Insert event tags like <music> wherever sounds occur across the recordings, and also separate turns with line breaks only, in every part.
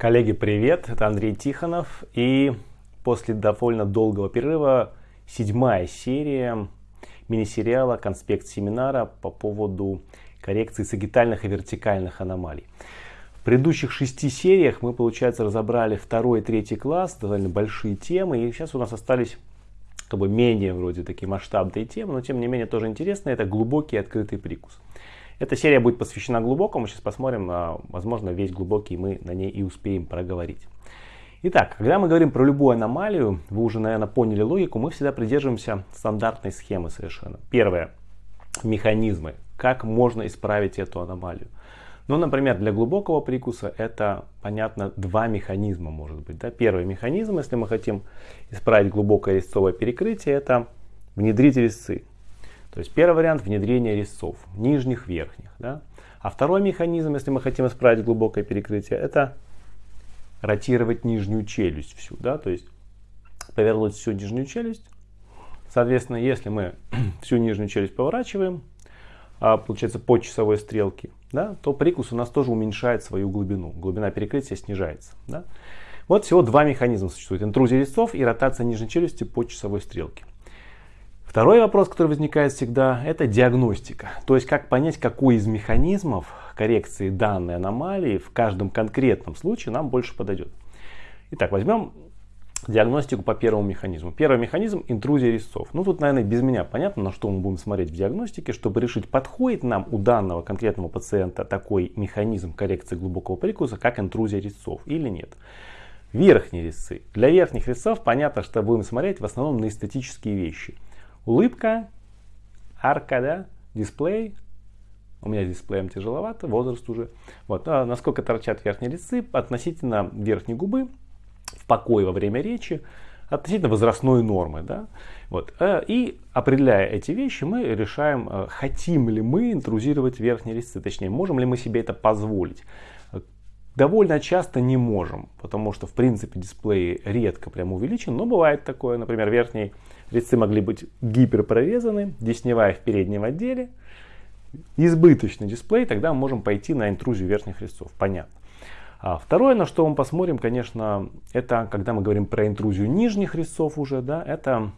Коллеги, привет! Это Андрей Тихонов. И после довольно долгого перерыва седьмая серия мини-сериала «Конспект семинара» по поводу коррекции сагитальных и вертикальных аномалий. В предыдущих шести сериях мы, получается, разобрали второй и третий класс, довольно большие темы. И сейчас у нас остались как бы менее вроде такие масштабные темы, но тем не менее тоже интересные. Это глубокий открытый прикус. Эта серия будет посвящена глубокому. Сейчас посмотрим, а, возможно, весь глубокий мы на ней и успеем проговорить. Итак, когда мы говорим про любую аномалию, вы уже, наверное, поняли логику, мы всегда придерживаемся стандартной схемы совершенно. Первое. Механизмы. Как можно исправить эту аномалию? Ну, например, для глубокого прикуса это, понятно, два механизма может быть. Да? Первый механизм, если мы хотим исправить глубокое резцовое перекрытие, это внедрить резцы. То есть первый вариант внедрения резцов, нижних, верхних. Да? А второй механизм, если мы хотим исправить глубокое перекрытие, это ротировать нижнюю челюсть всю. Да? То есть повернуть всю нижнюю челюсть. Соответственно, если мы <clears throat> всю нижнюю челюсть поворачиваем, а, получается по часовой стрелке, да, то прикус у нас тоже уменьшает свою глубину. Глубина перекрытия снижается. Да? Вот всего два механизма существует. Интрузия резцов и ротация нижней челюсти по часовой стрелке. Второй вопрос, который возникает всегда, это диагностика. То есть как понять, какой из механизмов коррекции данной аномалии в каждом конкретном случае нам больше подойдет. Итак, возьмем диагностику по первому механизму. Первый механизм – интрузия резцов. Ну, тут, наверное, без меня понятно, на что мы будем смотреть в диагностике, чтобы решить, подходит нам у данного конкретного пациента такой механизм коррекции глубокого прикуса, как интрузия резцов или нет. Верхние резцы. Для верхних резцов понятно, что будем смотреть в основном на эстетические вещи – Улыбка, арка, да, дисплей. У меня с дисплеем тяжеловато, возраст уже. Вот, а насколько торчат верхние лицы относительно верхней губы в покое во время речи, относительно возрастной нормы. Да? Вот. Э, и определяя эти вещи, мы решаем, э, хотим ли мы интрузировать верхние резцы, точнее, можем ли мы себе это позволить. Довольно часто не можем, потому что в принципе дисплей редко прям увеличен, но бывает такое, например, верхний Резцы могли быть гиперпрорезаны, десневая в переднем отделе. Избыточный дисплей, тогда мы можем пойти на интрузию верхних резцов. Понятно. А второе, на что мы посмотрим, конечно, это когда мы говорим про интрузию нижних резцов уже, да, это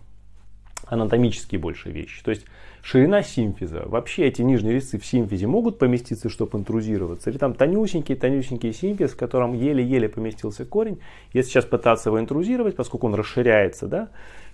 анатомические больше вещи. То есть ширина симфиза. Вообще эти нижние резцы в симфизе могут поместиться, чтобы интрузироваться. Или там тонюсенький-тонюсенький симфиз, в котором еле-еле поместился корень. Если сейчас пытаться его интрузировать, поскольку он расширяется, да,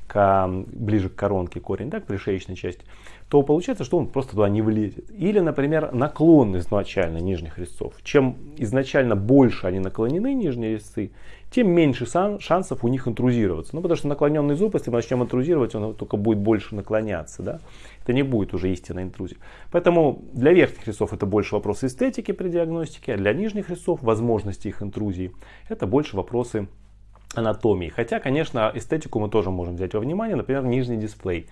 к, ближе к коронке корень, да, к пришеечной части, то получается, что он просто туда не влезет. Или, например, наклон изначально нижних резцов. Чем изначально больше они наклонены, нижние резцы, тем меньше шансов у них интрузироваться. Ну, потому что наклоненный зуб, если мы начнем интрузировать, он только будет больше наклоняться. Да? Это не будет уже истинная интрузия. Поэтому для верхних резцов это больше вопросы эстетики при диагностике, а для нижних резцов, возможности их интрузии, это больше вопросы анатомии. Хотя, конечно, эстетику мы тоже можем взять во внимание, например, нижний дисплей.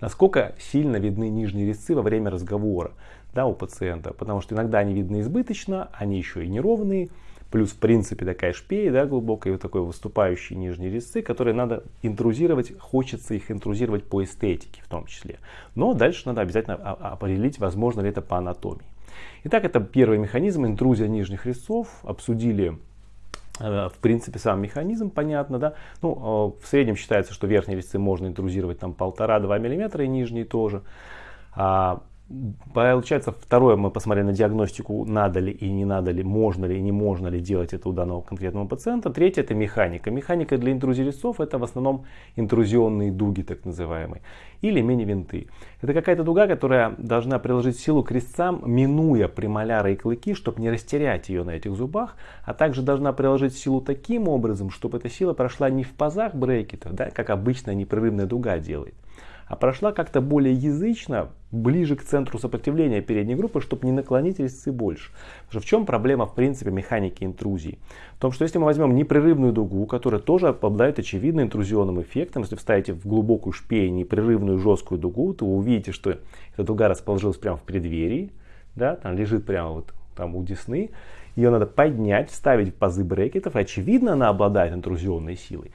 Насколько сильно видны нижние резцы во время разговора да, у пациента, потому что иногда они видны избыточно, они еще и неровные, плюс в принципе такая шпея да, глубокая, вот такой выступающий нижние резцы, которые надо интрузировать, хочется их интрузировать по эстетике в том числе. Но дальше надо обязательно определить, возможно ли это по анатомии. Итак, это первый механизм, интрузия нижних резцов. Обсудили в принципе, сам механизм понятно, да. Ну, э, в среднем считается, что верхние резцы можно интрузировать там полтора-два миллиметра и нижние тоже. Получается, второе, мы посмотрели на диагностику, надо ли и не надо ли, можно ли и не можно ли делать это у данного конкретного пациента. Третье, это механика. Механика для интрузии резцов, это в основном интрузионные дуги, так называемые, или мини-винты. Это какая-то дуга, которая должна приложить силу к резцам, минуя премоляры и клыки, чтобы не растерять ее на этих зубах, а также должна приложить силу таким образом, чтобы эта сила прошла не в пазах брекетов, да, как обычная непрерывная дуга делает, а прошла как-то более язычно, ближе к центру сопротивления передней группы, чтобы не наклонить резцы больше. Потому что в чем проблема в принципе механики интрузии? В том, что если мы возьмем непрерывную дугу, которая тоже обладает очевидно интрузионным эффектом, если вставите в глубокую шпею непрерывную жесткую дугу, то вы увидите, что эта дуга расположилась прямо в преддверии, да, там лежит прямо вот там у десны, ее надо поднять, вставить в пазы брекетов, и очевидно она обладает интрузионной силой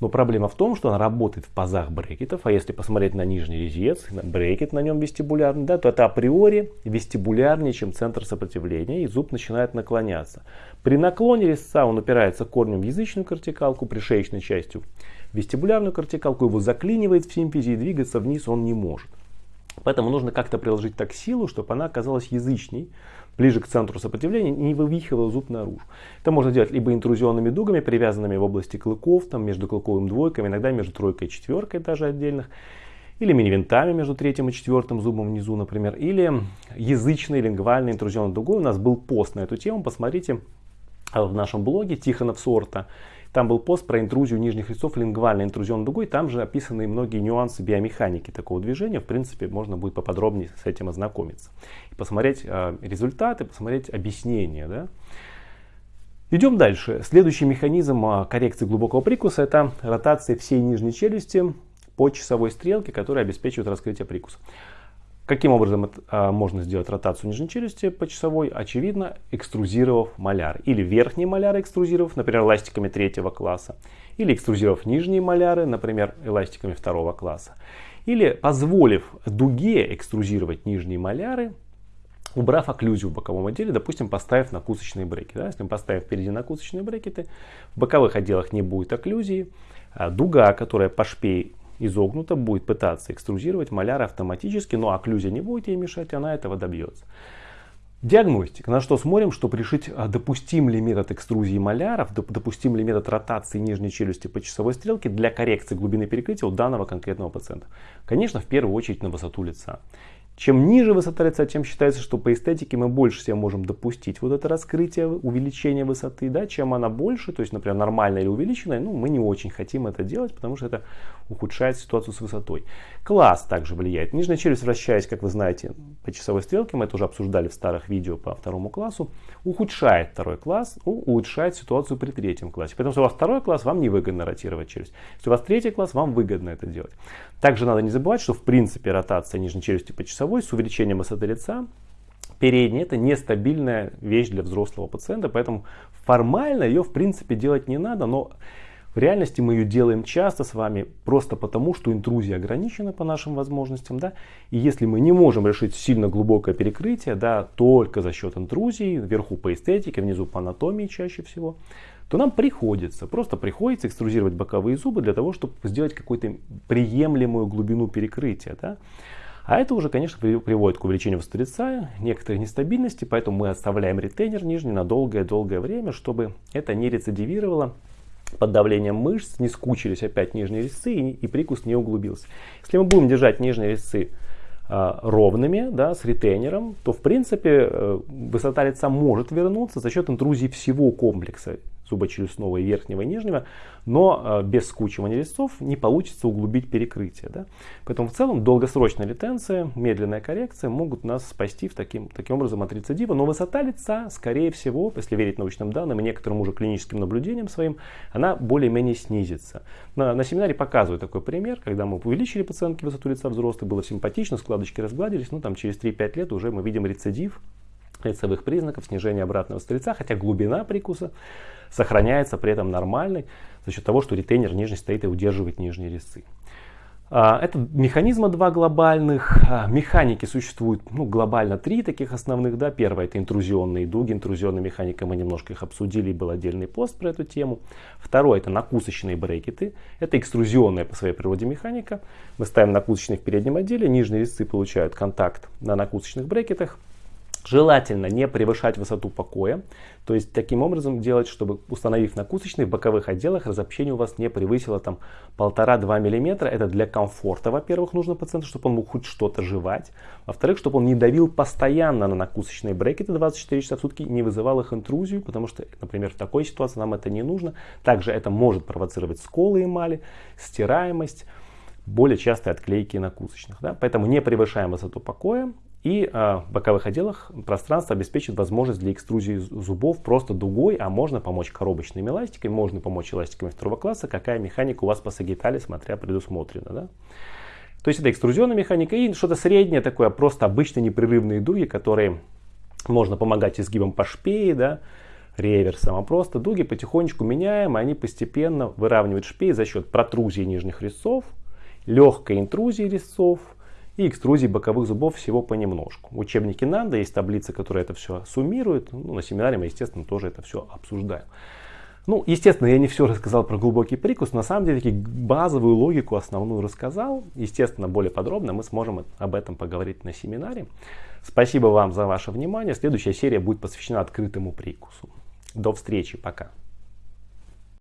Но проблема в том, что она работает в пазах брекетов, а если посмотреть на нижний резец, брекет на нем вестибулярный, да, то это априори вестибулярнее, чем центр сопротивления, и зуб начинает наклоняться. При наклоне резца он упирается корнем в язычную кортикалку, пришеечной частью вестибулярную кортикалку, его заклинивает в симфизе и двигаться вниз он не может. Поэтому нужно как-то приложить так силу, чтобы она оказалась язычней, ближе к центру сопротивления, не вывихивал зуб наружу. Это можно делать либо интрузионными дугами, привязанными в области клыков, там, между клыковым двойками, иногда между тройкой и четверкой даже отдельных, или мини-винтами между третьим и четвертым зубом внизу, например, или язычной лингвальной интрузионной дугой. У нас был пост на эту тему, посмотрите в нашем блоге Тихонов Сорта. Там был пост про интрузию нижних резцов, лингвальной интрузионной дугой. Там же описаны многие нюансы биомеханики такого движения. В принципе, можно будет поподробнее с этим ознакомиться. И посмотреть э, результаты, посмотреть объяснения. Да? Идем дальше. Следующий механизм а, коррекции глубокого прикуса это ротация всей нижней челюсти по часовой стрелке, которая обеспечивает раскрытие прикуса. Каким образом а, можно сделать ротацию нижней челюсти по часовой? Очевидно, экструзировав маляр. Или верхние маляры экструзировав, например, эластиками третьего класса. Или экструзировав нижние маляры, например, эластиками второго класса. Или позволив дуге экструзировать нижние маляры, убрав окклюзию в боковом отделе, допустим, поставив накусочные брекеты. Да? Если мы поставим впереди накусочные брекеты, в боковых отделах не будет окклюзии, а дуга, которая по шпей изогнута, будет пытаться экструзировать маляр автоматически, но окклюзия не будет ей мешать, она этого добьется. Диагностика. На что смотрим, чтобы решить, а, допустим ли метод экструзии маляров, допустим ли метод ротации нижней челюсти по часовой стрелке для коррекции глубины перекрытия у данного конкретного пациента. Конечно, в первую очередь на высоту лица. Чем ниже высота лица, тем считается, что по эстетике мы больше себе можем допустить вот это раскрытие, увеличение высоты. Да? Чем она больше, то есть, например, нормальная или увеличенная, ну, мы не очень хотим это делать, потому что это ухудшает ситуацию с высотой. Класс также влияет. Нижняя челюсть, вращаясь, как вы знаете, по часовой стрелке, мы это уже обсуждали в старых видео по второму классу, ухудшает второй класс, улучшает ситуацию при третьем классе. Поэтому, если у вас второй класс, вам невыгодно ротировать челюсть. Если у вас третий класс, вам выгодно это делать. Также надо не забывать, что в принципе ротация нижней челюсти по часовой с увеличением высоты лица. Передняя это нестабильная вещь для взрослого пациента, поэтому формально ее в принципе делать не надо, но в реальности мы ее делаем часто с вами просто потому, что интрузия ограничена по нашим возможностям. Да? И если мы не можем решить сильно глубокое перекрытие да, только за счет интрузии, вверху по эстетике, внизу по анатомии чаще всего, то нам приходится, просто приходится экструзировать боковые зубы для того, чтобы сделать какую-то приемлемую глубину перекрытия. Да? А это уже, конечно, приводит к увеличению высоты лица, некоторой нестабильности, поэтому мы оставляем ретейнер нижний на долгое-долгое время, чтобы это не рецидивировало под давлением мышц, не скучились опять нижние резцы и, и прикус не углубился. Если мы будем держать нижние резцы э, ровными, да, с ретейнером, то в принципе э, высота лица может вернуться за счет интрузии всего комплекса зубочелюстного и верхнего и нижнего, но э, без скучивания резцов не получится углубить перекрытие. Да? Поэтому в целом долгосрочная ретенция, медленная коррекция могут нас спасти в таким, таким образом от рецидива, но высота лица, скорее всего, если верить научным данным и некоторым уже клиническим наблюдениям своим, она более-менее снизится. На, на семинаре показываю такой пример, когда мы увеличили пациентке высоту лица взрослой, было симпатично, складочки разгладились, ну там через 3-5 лет уже мы видим рецидив лицевых признаков, снижение обратного стреца, хотя глубина прикуса сохраняется при этом нормальной за счет того, что ретейнер нижний стоит и удерживает нижние резцы. А, это механизмы два глобальных. А, механики существуют ну, глобально три таких основных. Да. Первое это интрузионные дуги. Интрузионная механика, мы немножко их обсудили, был отдельный пост про эту тему. Второе это накусочные брекеты. Это экструзионная по своей природе механика. Мы ставим накусочные в переднем отделе, нижние резцы получают контакт на накусочных брекетах. Желательно не превышать высоту покоя, то есть таким образом делать, чтобы установив накусочный в боковых отделах, разобщение у вас не превысило там 1,5-2 мм. Это для комфорта, во-первых, нужно пациенту, чтобы он мог хоть что-то жевать. Во-вторых, чтобы он не давил постоянно на накусочные брекеты 24 часа в сутки, не вызывал их интрузию, потому что, например, в такой ситуации нам это не нужно. Также это может провоцировать сколы эмали, стираемость, более частые отклейки накусочных. Да? Поэтому не превышаем высоту покоя, и э, в боковых отделах пространство обеспечит возможность для экструзии зубов просто дугой, а можно помочь коробочными эластиками, можно помочь эластиками второго класса, какая механика у вас по сагитале, смотря предусмотрена. Да? То есть это экструзионная механика и что-то среднее такое, просто обычные непрерывные дуги, которые можно помогать изгибом по шпее, да, реверсом, а просто дуги потихонечку меняем, они постепенно выравнивают шпей за счет протрузии нижних резцов, легкой интрузии резцов и экструзии боковых зубов всего понемножку. В учебнике Нанда есть таблица, которая это все суммирует. Ну, на семинаре мы, естественно, тоже это все обсуждаем. Ну, естественно, я не все рассказал про глубокий прикус. На самом деле, базовую логику основную рассказал. Естественно, более подробно мы сможем об этом поговорить на семинаре. Спасибо вам за ваше внимание. Следующая серия будет посвящена открытому прикусу. До встречи, пока.